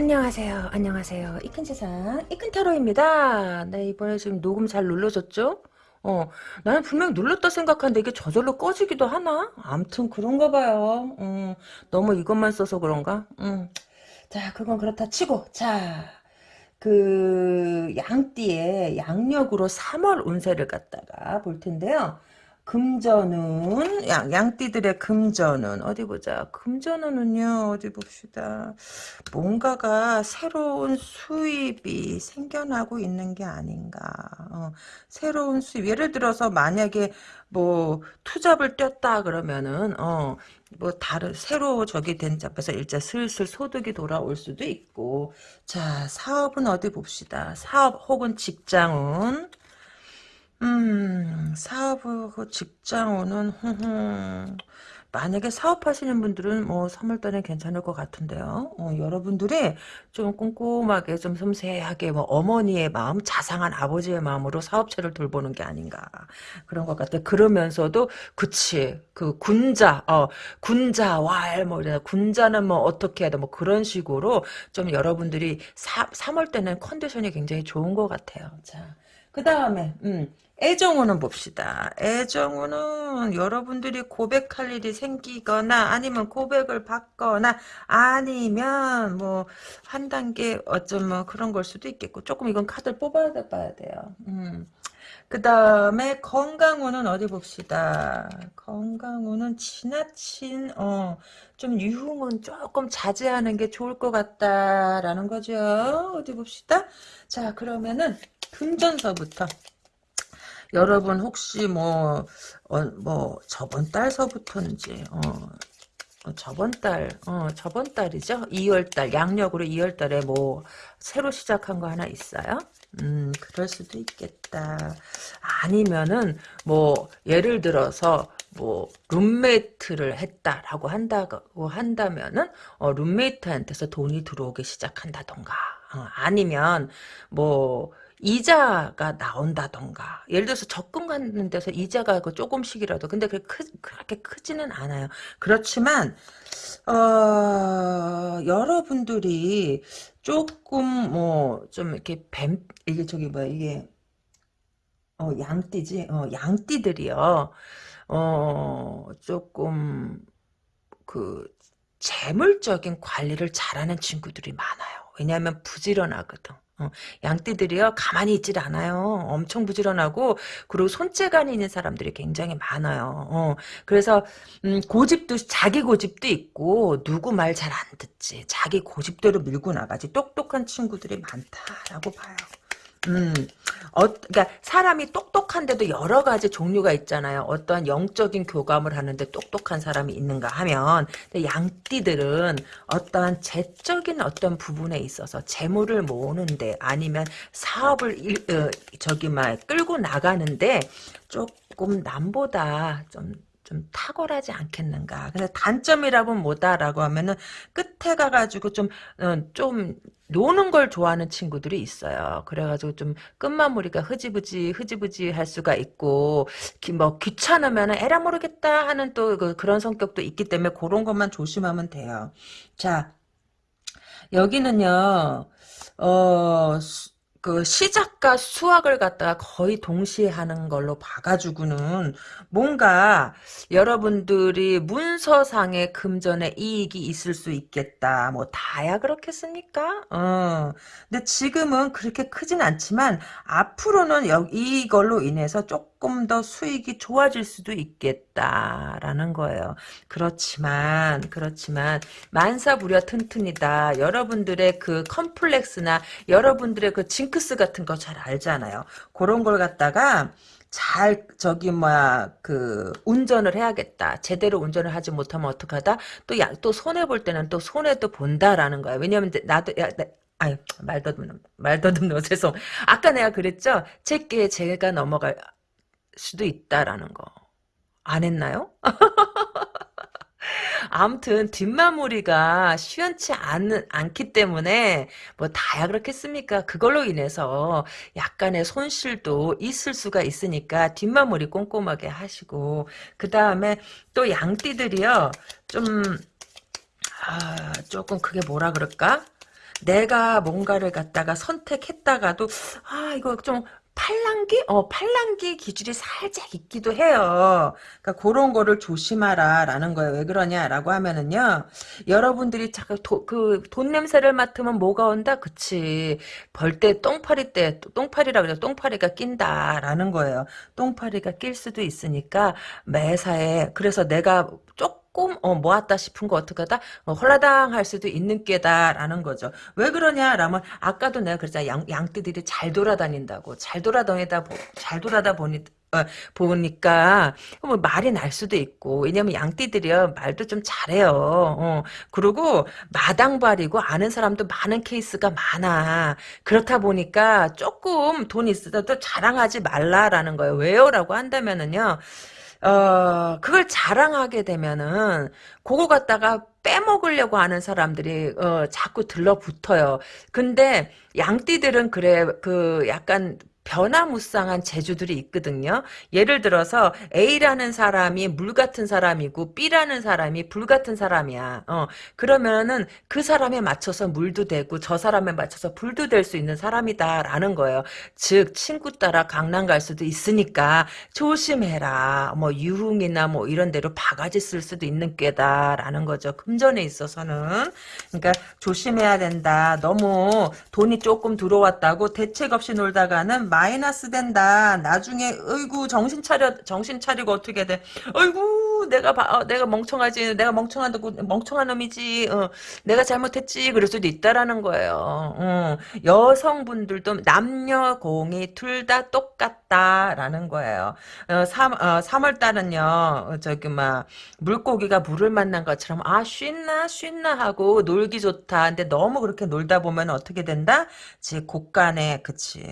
안녕하세요. 안녕하세요. 이 큰 세상 이큰 타로입니다. 네 이번에 지금 녹음 잘 눌러졌죠? 어 나는 분명 눌렀다 생각하는데 이게 저절로 꺼지기도 하나? 암튼 그런가 봐요. 음, 너무 이것만 써서 그런가? 음. 자 그건 그렇다 치고 자 그 양띠의 양력으로 3월 운세를 갖다가 볼 텐데요. 금전운 양, 양띠들의 금전운 어디 보자. 금전운은요 어디 봅시다. 뭔가가 새로운 수입이 생겨나고 있는 게 아닌가. 어, 새로운 수입. 예를 들어서 만약에 뭐 투잡을 뛰었다 그러면은 어 뭐 다른 새로 저기 된 잡에서 일자 슬슬 소득이 돌아올 수도 있고. 자 사업은 어디 봅시다. 사업 혹은 직장운 음, 사업하고 직장운은, 흠흠. 만약에 사업하시는 분들은 뭐 3월달에 괜찮을 것 같은데요. 어, 여러분들이 좀 꼼꼼하게 좀 섬세하게 뭐 어머니의 마음, 자상한 아버지의 마음으로 사업체를 돌보는 게 아닌가 그런 것 같아요. 그러면서도 그치 그 군자, 어 군자 왈뭐 이래 군자는 뭐 어떻게 돼뭐 그런 식으로 좀 여러분들이 사, 3월 때는 컨디션이 굉장히 좋은 것 같아요. 자. 그 다음에 음, 애정우는 봅시다. 애정우는 여러분들이 고백할 일이 생기거나 아니면 고백을 받거나 아니면 뭐 한 단계 어쩜 뭐 그런 걸 수도 있겠고 조금 이건 카드를 뽑아야 봐야 돼요. 음. 그 다음에 건강운은 어디 봅시다. 건강운은 지나친 어 좀 유흥은 조금 자제하는 게 좋을 것 같다라는 거죠. 어디 봅시다. 자 그러면은 금전서부터 여러분 혹시 뭐, 어, 뭐, 저번 달서부터인지, 어, 어, 저번 달, 어, 저번 달이죠? 2월달, 양력으로 2월달에 뭐, 새로 시작한 거 하나 있어요? 음, 그럴 수도 있겠다. 아니면은, 뭐, 예를 들어서, 뭐, 룸메이트를 했다라고 한다고 한다면은, 어, 룸메이트한테서 돈이 들어오기 시작한다던가, 어, 아니면, 뭐, 이자가 나온다던가. 예를 들어서 적금 갖는 데서 이자가 그 조금씩이라도. 근데 그게 크, 그렇게 크지는 않아요. 그렇지만 어, 여러분들이 조금 뭐 좀 이렇게 뱀 이게 저기 뭐야 이게 어 양띠지? 어 양띠들이요. 어 조금 그 재물적인 관리를 잘하는 친구들이 많아요. 왜냐하면 부지런하거든 어, 양띠들이요 가만히 있질 않아요. 엄청 부지런하고 그리고 손재간이 있는 사람들이 굉장히 많아요. 어, 그래서 음, 고집도 자기 고집도 있고 누구 말 잘 안 듣지. 자기 고집대로 밀고 나가지. 똑똑한 친구들이 많다라고 봐요. 음, 어, 그러니까 사람이 똑똑한데도 여러 가지 종류가 있잖아요. 어떠한 영적인 교감을 하는데 똑똑한 사람이 있는가 하면 양띠들은 어떠한 재적인 어떤 부분에 있어서 재물을 모으는데 아니면 사업을 일, 어, 저기 막 끌고 나가는데 조금 남보다 좀 좀 탁월하지 않겠는가. 근데 단점이라고 뭐다라고 하면은 끝에 가가지고 좀, 어, 좀 노는 걸 좋아하는 친구들이 있어요. 그래가지고 좀 끝마무리가 흐지부지 흐지부지 할 수가 있고 뭐 귀찮으면 에라 모르겠다 하는 또 그, 그런 성격도 있기 때문에 그런 것만 조심하면 돼요. 자 여기는요 어 그 시작과 수학을 갖다가 거의 동시에 하는 걸로 봐가지고는 뭔가 여러분들이 문서상의 금전에 이익이 있을 수 있겠다. 뭐 다야 그렇겠습니까? 어. 근데 지금은 그렇게 크진 않지만 앞으로는 여, 이걸로 인해서 조금 더 수익이 좋아질 수도 있겠다라는 거예요. 그렇지만 그렇지만 만사부려 튼튼이다. 여러분들의 그 컴플렉스나 여러분들의 그 징크스 같은 거 잘 알잖아요. 그런 걸 갖다가 잘 저기 뭐야 그 운전을 해야겠다. 제대로 운전을 하지 못하면 어떡하다. 또또 손해 볼 때는 또 손해 또 본다라는 거야. 왜냐면 나도 야, 나, 아유 말더듬 말더듬 죄송. 아까 내가 그랬죠. 제게 제가 넘어갈 수도 있다라는 거. 안 했나요? 아무튼 뒷마무리가 시원치 않, 않기 때문에 뭐 다야 그렇겠습니까? 그걸로 인해서 약간의 손실도 있을 수가 있으니까 뒷마무리 꼼꼼하게 하시고 그 다음에 또 양띠들이요 좀 아, 조금 그게 뭐라 그럴까? 내가 뭔가를 갖다가 선택했다가도 아 이거 좀 팔랑귀? 어, 팔랑귀 기질이 살짝 있기도 해요. 그러니까 그런 거를 조심하라라는 거예요. 왜 그러냐라고 하면은요. 여러분들이 자꾸 도, 그, 돈 냄새를 맡으면 뭐가 온다? 그치. 벌 때 똥파리 때, 똥파리라 그래서 똥파리가 낀다라는 거예요. 똥파리가 낄 수도 있으니까 매사에, 그래서 내가 조금 어, 모았다 싶은 거 어떻게 하다 어, 홀라당 할 수도 있는 꾀다라는 거죠. 왜 그러냐라면 아까도 내가 그랬잖아. 양, 양띠들이 잘 돌아다닌다고. 잘 돌아다니다 잘 돌아다 보니 어, 보니까 뭐 말이 날 수도 있고 왜냐면 양띠들이요 말도 좀 잘해요. 어, 그리고 마당발이고 아는 사람도 많은 케이스가 많아. 그렇다 보니까 조금 돈 있어도 자랑하지 말라라는 거예요. 왜요 라고 한다면은요. 어, 그걸 자랑하게 되면은, 그거 갖다가 빼먹으려고 하는 사람들이, 어, 자꾸 들러붙어요. 근데, 양띠들은 그래, 그, 약간, 변화무쌍한 재주들이 있거든요. 예를 들어서 A라는 사람이 물 같은 사람이고 B라는 사람이 불 같은 사람이야. 어, 그러면은 그 사람에 맞춰서 물도 되고 저 사람에 맞춰서 불도 될 수 있는 사람이다라는 거예요. 즉 친구 따라 강남 갈 수도 있으니까 조심해라. 뭐 유흥이나 뭐 이런 데로 바가지 쓸 수도 있는 꾀다라는 거죠. 금전에 있어서는 그러니까 조심해야 된다. 너무 돈이 조금 들어왔다고 대책 없이 놀다가는 마이너스 된다. 나중에 어이구 정신 차려 정신 차리고 어떻게 돼? 어이구 내가 봐, 어, 내가 멍청하지. 내가 멍청한 멍청한 놈이지. 어, 내가 잘못했지. 그럴 수도 있다라는 거예요. 어, 여성분들도 남녀 공이 둘 다 똑같다라는 거예요. 어, 3, 어, 3월 달은요. 저기 막 물고기가 물을 만난 것처럼 아 쉰나 쉰나 하고 놀기 좋다. 근데 너무 그렇게 놀다 보면 어떻게 된다? 지 곳간에 그치.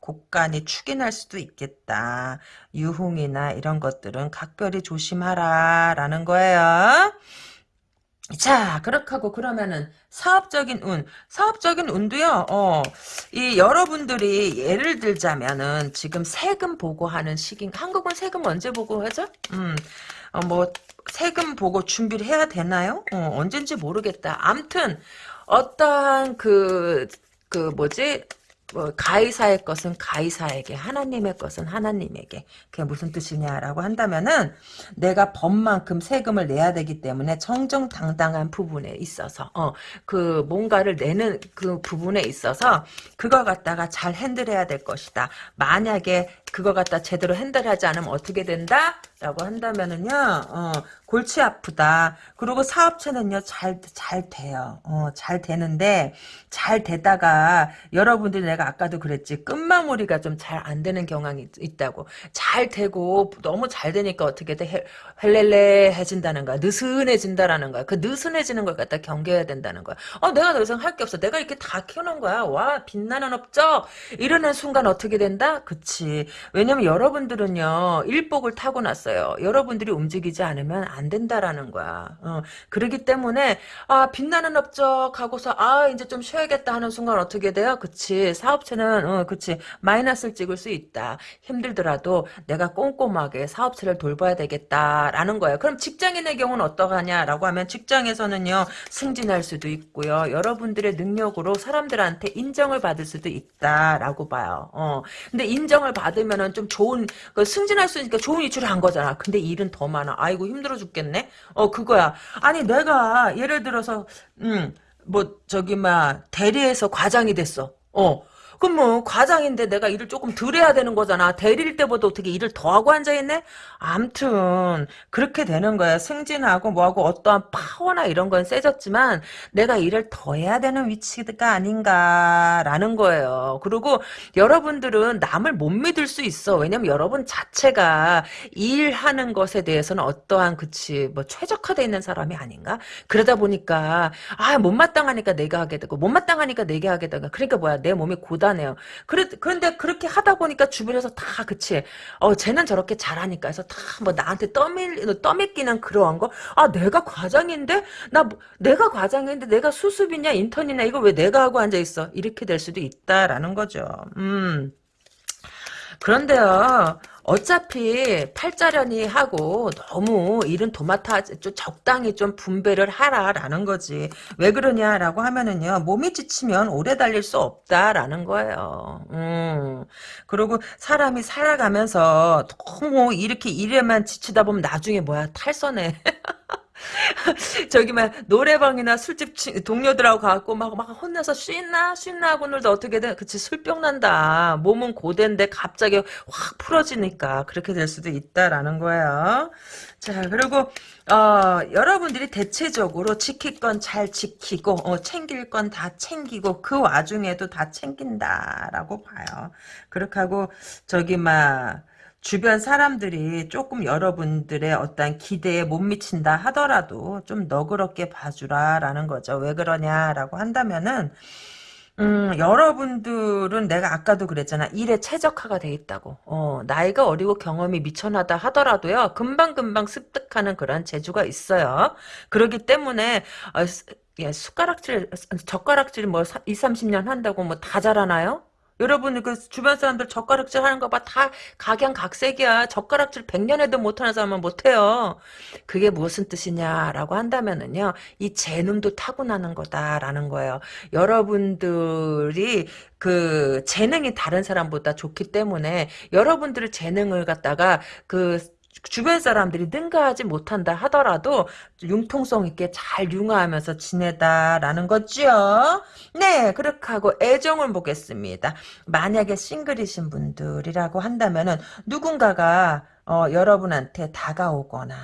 곡간이 축이 날 수도 있겠다. 유흥이나 이런 것들은 각별히 조심하라 라는 거예요. 자, 그렇게 하고 그러면은 사업적인 운, 사업적인 운도요. 어, 이 여러분들이 예를 들자면은 지금 세금 보고하는 시기, 한국은 세금 언제 보고하죠? 음, 어, 뭐 세금 보고 준비를 해야 되나요? 어, 언젠지 모르겠다. 암튼 어떠한 그, 그 뭐지? 뭐 가이사의 것은 가이사에게 하나님의 것은 하나님에게. 그게 무슨 뜻이냐라고 한다면은 내가 법만큼 세금을 내야 되기 때문에 정정당당한 부분에 있어서 어 그 뭔가를 내는 그 부분에 있어서 그거 갖다가 잘 핸들해야 될 것이다. 만약에 그거 갖다 제대로 핸들하지 않으면 어떻게 된다? 라고 한다면은요, 어, 골치 아프다. 그리고 사업체는요, 잘, 잘 돼요. 어, 잘 되는데, 잘 되다가, 여러분들 내가 아까도 그랬지, 끝마무리가 좀 잘 안 되는 경향이 있다고. 잘 되고, 너무 잘 되니까 어떻게 돼? 헬렐레해진다는 거야. 느슨해진다라는 거야. 그 느슨해지는 걸 갖다 경계해야 된다는 거야. 어, 내가 더 이상 할 게 없어. 내가 이렇게 다 키워놓은 거야. 와, 빛나는 업적! 이러는 순간 어떻게 된다? 그치. 왜냐면 여러분들은요, 일복을 타고 났어요. 여러분들이 움직이지 않으면 안 된다라는 거야. 어, 그러기 때문에, 아, 빛나는 업적 하고서, 아, 이제 좀 쉬어야겠다 하는 순간 어떻게 돼요? 그치. 사업체는, 어, 그치. 마이너스를 찍을 수 있다. 힘들더라도 내가 꼼꼼하게 사업체를 돌봐야 되겠다라는 거예요. 그럼 직장인의 경우는 어떠하냐라고 하면 직장에서는요, 승진할 수도 있고요. 여러분들의 능력으로 사람들한테 인정을 받을 수도 있다라고 봐요. 어, 근데 인정을 받으면 되면은 좀 좋은 그 승진할 수 있으니까 좋은 위치를 한 거잖아. 근데 일은 더 많아. 아이고 힘들어 죽겠네. 어 그거야. 아니 내가 예를 들어서 음 뭐 저기 막 대리에서 과장이 됐어. 어 그럼 뭐 과장인데 내가 일을 조금 덜 해야 되는 거잖아. 대리일 때보다 어떻게 일을 더 하고 앉아있네? 암튼 그렇게 되는 거야. 승진하고 뭐하고 어떠한 파워나 이런 건 세졌지만 내가 일을 더 해야 되는 위치가 아닌가라는 거예요. 그리고 여러분들은 남을 못 믿을 수 있어. 왜냐면 여러분 자체가 일하는 것에 대해서는 어떠한 그치 뭐 최적화되어 있는 사람이 아닌가? 그러다 보니까 아 못마땅하니까 내가 하게 되고 못마땅하니까 내가 하게 되고 그러니까 뭐야 내 몸이 고단 대단해요. 그래, 그런데 그렇게 하다 보니까 주변에서 다 그치. 어, 쟤는 저렇게 잘하니까 해서 다 뭐 나한테 떠밀, 떠밀기는 그러한 거. 아, 내가 과장인데? 나, 뭐, 내가 과장인데 내가 수습이냐, 인턴이냐, 이거 왜 내가 하고 앉아있어? 이렇게 될 수도 있다라는 거죠. 음. 그런데요, 어차피 팔자련이 하고 너무 일은 도맡아 좀 적당히 좀 분배를 하라라는 거지. 왜 그러냐라고 하면은요, 몸이 지치면 오래 달릴 수 없다라는 거예요. 음. 그리고 사람이 살아가면서 너무 이렇게 일에만 지치다 보면 나중에 뭐야, 탈선해. 저기 막 노래방이나 술집 치- 동료들하고 가고 막 막 혼내서 쉬나? 쉬나? 하고는 어떻게든 그치 술병 난다. 몸은 고된데 갑자기 확 풀어지니까 그렇게 될 수도 있다라는 거예요. 자 그리고 어 여러분들이 대체적으로 지킬 건 잘 지키고 어, 챙길 건 다 챙기고 그 와중에도 다 챙긴다라고 봐요. 그렇게 하고 저기 막 주변 사람들이 조금 여러분들의 어떤 기대에 못 미친다 하더라도 좀 너그럽게 봐주라라는 거죠. 왜 그러냐라고 한다면은 음, 여러분들은 내가 아까도 그랬잖아. 일에 최적화가 돼 있다고. 어, 나이가 어리고 경험이 미천하다 하더라도요. 금방금방 습득하는 그런 재주가 있어요. 그렇기 때문에 어, 스- 예, 숟가락질, 젓가락질 뭐 2, 30년 한다고 뭐 다 잘하나요? 여러분 그 주변 사람들 젓가락질 하는 거 봐 다 각양각색이야. 젓가락질 100년 해도 못하는 사람은 못해요. 그게 무슨 뜻이냐라고 한다면은요 이 재능도 타고나는 거다라는 거예요. 여러분들이 그 재능이 다른 사람보다 좋기 때문에 여러분들의 재능을 갖다가 그 주변 사람들이 능가하지 못한다 하더라도 융통성 있게 잘 융화하면서 지내다라는 거죠. 네, 그렇게 하고 애정을 보겠습니다. 만약에 싱글이신 분들이라고 한다면은 누군가가 어, 여러분한테 다가오거나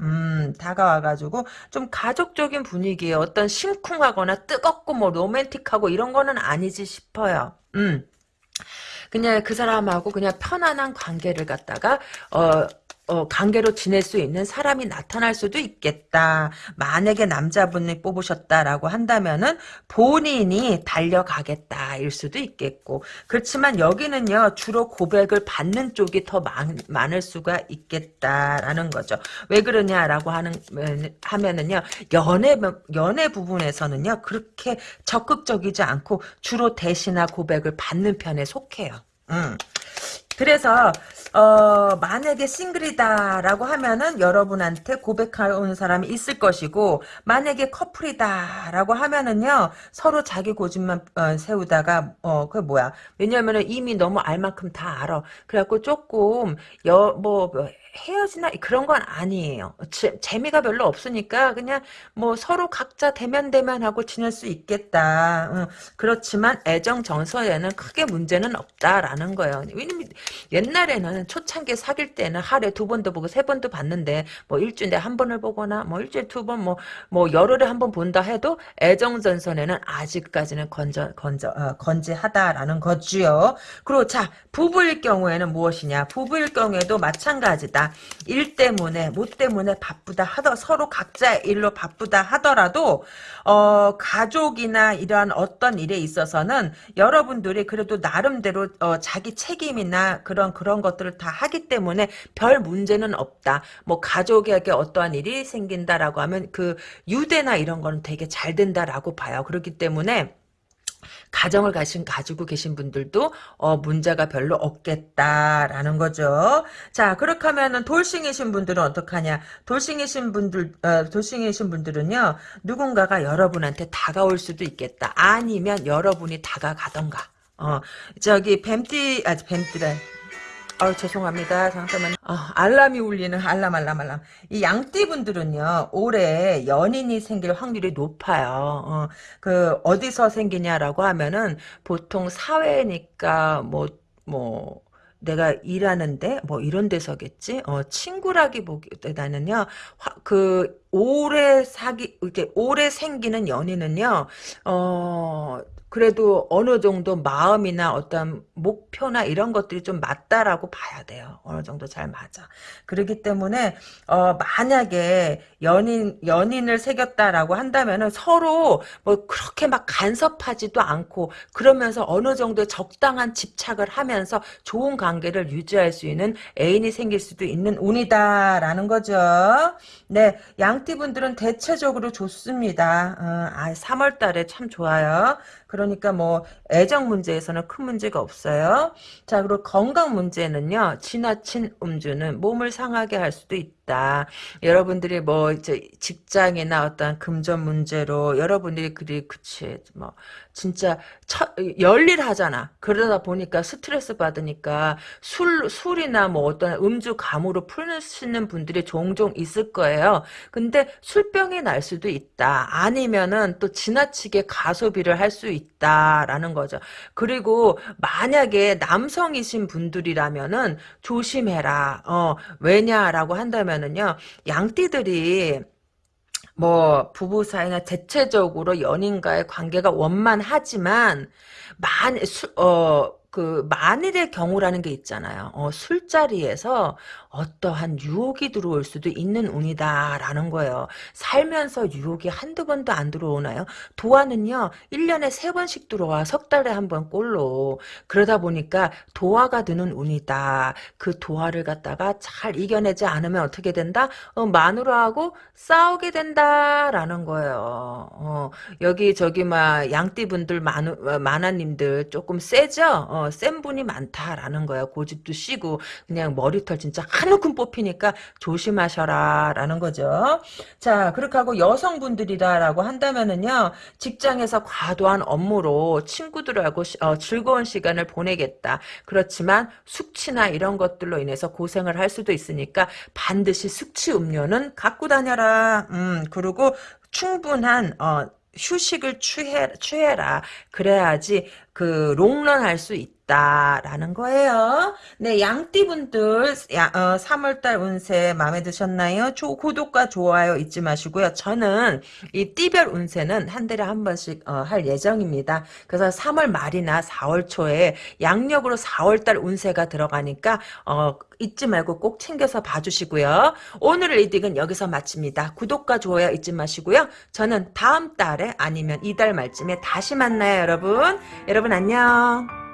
음, 다가와가지고, 좀 가족적인 분위기에 어떤 심쿵하거나 뜨겁고 뭐 로맨틱하고 이런 거는 아니지 싶어요. 음. 그냥 그 사람하고 그냥 편안한 관계를 갖다가 어, 어, 관계로 지낼 수 있는 사람이 나타날 수도 있겠다. 만약에 남자분이 뽑으셨다라고 한다면은 본인이 달려가겠다 일 수도 있겠고 그렇지만 여기는요 주로 고백을 받는 쪽이 더 많, 많을 수가 있겠다라는 거죠. 왜 그러냐라고 하는 하면은요 연애 연애 부분에서는요 그렇게 적극적이지 않고 주로 대시나 고백을 받는 편에 속해요. 음. 그래서 어, 만약에 싱글이다라고 하면은 여러분한테 고백하는 사람이 있을 것이고 만약에 커플이다라고 하면은요 서로 자기 고집만 어, 세우다가 어, 그 뭐야? 왜냐면은 이미 너무 알 만큼 다 알아. 그래갖고 조금 여뭐 뭐, 헤어지나 그런 건 아니에요. 재, 재미가 별로 없으니까 그냥 뭐 서로 각자 대면 대면하고 지낼 수 있겠다. 응. 그렇지만 애정 정서에는 크게 문제는 없다라는 거예요. 왜냐면 옛날에는 초창기 사귈 때는 하루에 두 번도 보고 세 번도 봤는데 뭐 일주일에 한 번을 보거나 뭐 일주일에 두번뭐뭐 열흘에 한 번 본다 해도 애정 전선에는 아직까지는 건져 건져 어, 건재하다라는 거지요. 그리고 자 부부일 경우에는 무엇이냐? 부부일 경우에도 마찬가지다. 일 때문에 뭐 때문에 바쁘다 하더 서로 각자 일로 바쁘다 하더라도 어 가족이나 이러한 어떤 일에 있어서는 여러분들이 그래도 나름대로 어, 자기 책임이나 그런 그런 것들을 다 하기 때문에 별 문제는 없다. 뭐 가족에게 어떠한 일이 생긴다라고 하면 그 유대나 이런 거는 되게 잘 된다라고 봐요. 그렇기 때문에 가정을 가신 가지고 계신 분들도 어, 문제가 별로 없겠다라는 거죠. 자 그렇게 하면은 돌싱이신 분들은 어떡하냐? 돌싱이신 분들 어, 돌싱이신 분들은요 누군가가 여러분한테 다가올 수도 있겠다. 아니면 여러분이 다가가던가. 어 저기 뱀띠 아 뱀띠래. 아 죄송합니다. 잠깐만. 아, 알람이 울리는 알람 알람 알람. 이 양띠분들은요 올해 연인이 생길 확률이 높아요. 어, 그 어디서 생기냐라고 하면은 보통 사회니까 뭐 뭐. 내가 일하는데 뭐 이런 데서겠지. 어 친구라기보다는요. 화, 그 오래 사기 이렇게 오래 생기는 연인은요. 어 그래도 어느 정도 마음이나 어떤 목표나 이런 것들이 좀 맞다라고 봐야 돼요. 어느 정도 잘 맞아. 그렇기 때문에 어 만약에 연인 연인을 새겼다라고 한다면은 서로 뭐 그렇게 막 간섭하지도 않고 그러면서 어느 정도 적당한 집착을 하면서 좋은 관계를 유지할 수 있는 애인이 생길 수도 있는 운이다라는 거죠. 네, 양띠분들은 대체적으로 좋습니다. 어, 아, 3월달에 참 좋아요. 그러니까 뭐 애정 문제에서는 큰 문제가 없어요. 자 그리고 건강 문제는요. 지나친 음주는 몸을 상하게 할 수도 있다. 여러분들이 뭐 이제 직장이나 어떤 금전 문제로 여러분들이 그리 그치 뭐 진짜 처, 열일하잖아. 그러다 보니까 스트레스 받으니까 술 술이나 뭐 어떤 음주 감으로 푸시는 분들이 종종 있을 거예요. 근데 술병이 날 수도 있다. 아니면은 또 지나치게 가소비를 할 수 있다라는 거죠. 그리고 만약에 남성이신 분들이라면은 조심해라. 어, 왜냐라고 한다면은요. 양띠들이 뭐 부부 사이나 대체적으로 연인과의 관계가 원만하지만 만, 수, 어, 그 만일의 경우라는 게 있잖아요. 어, 술자리에서 어떠한 유혹이 들어올 수도 있는 운이다라는 거예요. 살면서 유혹이 한두 번도 안 들어오나요? 도화는요. 1년에 3번씩 들어와 석 달에 한 번 꼴로. 그러다 보니까 도화가 드는 운이다. 그 도화를 갖다가 잘 이겨내지 않으면 어떻게 된다? 어, 마누라하고 싸우게 된다라는 거예요. 어, 여기 저기 막 양띠분들 마누 어, 마나님들 조금 세죠? 어, 센 분이 많다라는 거예요. 고집도 씨고 그냥 머리털 진짜 한 움큼 뽑히니까 조심하셔라 라는 거죠. 자 그렇게 하고 여성분들이다라고 한다면은요. 직장에서 과도한 업무로 친구들하고 시, 어, 즐거운 시간을 보내겠다. 그렇지만 숙취나 이런 것들로 인해서 고생을 할 수도 있으니까 반드시 숙취 음료는 갖고 다녀라. 음 그리고 충분한 어, 휴식을 취해, 취해라. 그래야지 그 롱런 할 수 있다라는 거예요. 네, 양띠분들 야, 어, 3월달 운세 마음에 드셨나요? 조, 구독과 좋아요 잊지 마시고요. 저는 이 띠별 운세는 한 달에 한 번씩 어, 할 예정입니다. 그래서 3월 말이나 4월 초에 양력으로 4월달 운세가 들어가니까 어, 잊지 말고 꼭 챙겨서 봐주시고요. 오늘 reading은 여기서 마칩니다. 구독과 좋아요 잊지 마시고요. 저는 다음 달에 아니면 이달 말쯤에 다시 만나요, 여러분. 여러분 안녕.